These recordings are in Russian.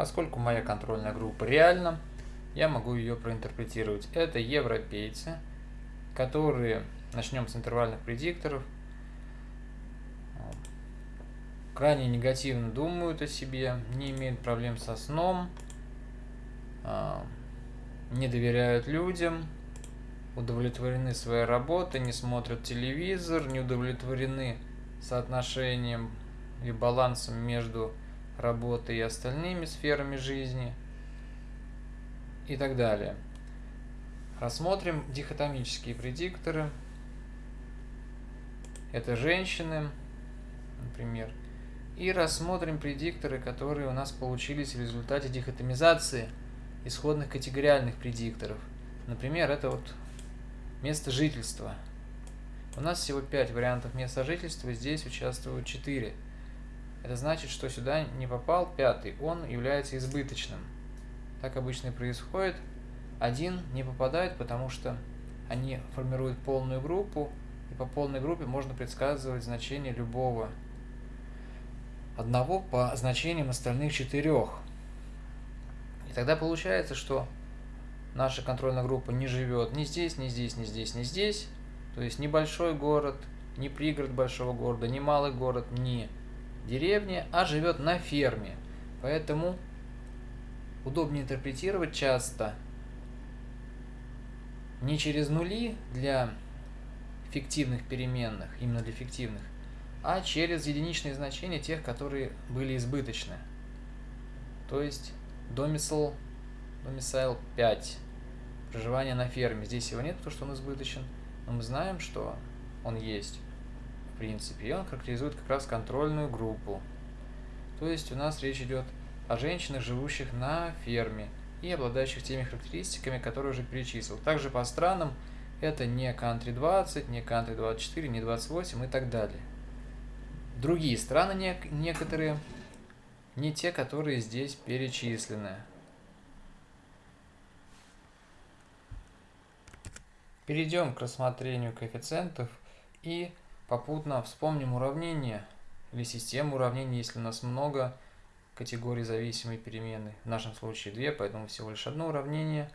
Поскольку моя контрольная группа реальна, я могу ее проинтерпретировать. Это европейцы, которые, начнем с интервальных предикторов, крайне негативно думают о себе, не имеют проблем со сном, а, не доверяют людям, удовлетворены своей работой, не смотрят телевизор, не удовлетворены соотношением и балансом между работой и остальными сферами жизни и так далее. Рассмотрим дихотомические предикторы. Это женщины, например. И рассмотрим предикторы, которые у нас получились в результате дихотомизации исходных категориальных предикторов. Например, это вот место жительства. У нас всего 5 вариантов места жительства, здесь участвуют 4. Это значит, что сюда не попал пятый, он является избыточным. Так обычно и происходит. Один не попадает, потому что они формируют полную группу, и по полной группе можно предсказывать значение любого одного по значениям остальных четырех. И тогда получается, что наша контрольная группа не живет ни здесь, ни здесь, ни здесь, ни здесь. То есть небольшой город, не пригород большого города, не малый город, не деревня, а живет на ферме. Поэтому удобнее интерпретировать часто не через нули для фиктивных переменных, именно для фиктивных, а через единичные значения тех, которые были избыточны. То есть домисл, домисайл 5, проживание на ферме. Здесь его нет, потому что он избыточен, но мы знаем, что он есть принципе, и он характеризует как раз контрольную группу. То есть у нас речь идет о женщинах, живущих на ферме и обладающих теми характеристиками, которые уже перечислил. Также по странам это не country 20, не country 24, не 28 и так далее. Другие страны не, некоторые, не те, которые здесь перечислены. Перейдем к рассмотрению коэффициентов и попутно вспомним уравнение или систему уравнений, если у нас много категорий зависимой переменной. В нашем случае две, поэтому всего лишь одно уравнение.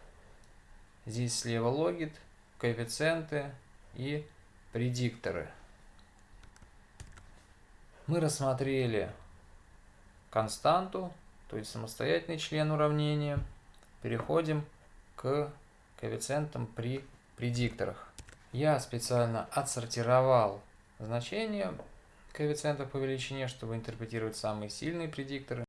Здесь слева логит, коэффициенты и предикторы. Мы рассмотрели константу, то есть самостоятельный член уравнения. Переходим к коэффициентам при предикторах. Я специально отсортировал значения коэффициентов по величине, чтобы интерпретировать самые сильные предикторы.